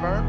driver